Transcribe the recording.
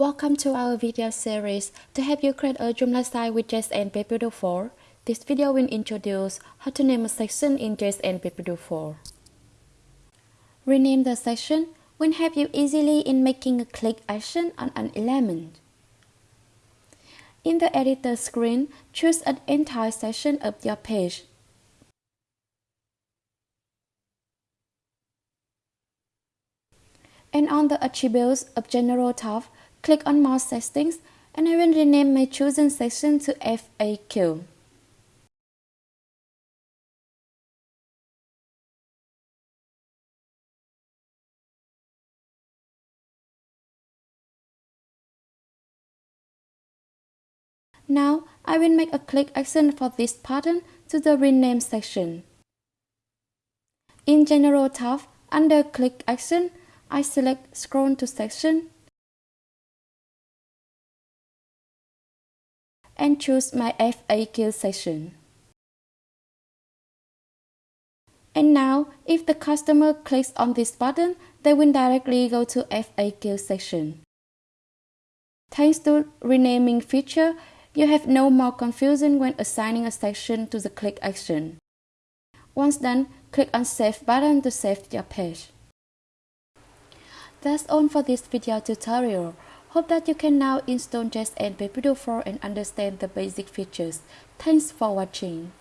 Welcome to our video series to help you create a Joomla site with JSN PageBuilder 4. This video will introduce how to name a section in JSN PageBuilder 4. Rename the section will help you easily in making a click action on an element. In the editor screen, choose an entire section of your page. And on the attributes of General tab, click on More Settings and I will rename my chosen section to FAQ. Now, I will make a click action for this pattern to the Rename section. In General tab, under Click Action, I select Scroll to Section and choose my FAQ section. And now, if the customer clicks on this button, they will directly go to FAQ section. Thanks to renaming feature, you have no more confusion when assigning a section to the click action. Once done, click on Save button to save your page. That's all for this video tutorial. Hope that you can now install JSN PageBuilder 4 and understand the basic features. Thanks for watching.